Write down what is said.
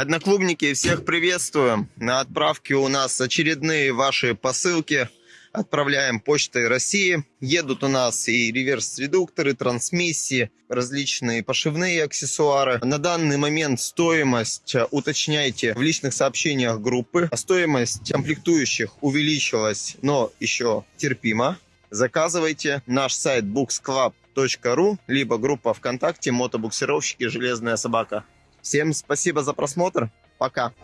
Одноклубники, всех приветствуем. На отправке у нас очередные ваши посылки. Отправляем почтой России. Едут у нас и реверс-редукторы, трансмиссии, различные пошивные аксессуары. На данный момент стоимость э, уточняйте в личных сообщениях группы. Стоимость комплектующих увеличилась, но еще терпимо. Заказывайте наш сайт booksclub.ru, либо группа ВКонтакте «Мотобуксировщики. Железная собака». Всем спасибо за просмотр. Пока.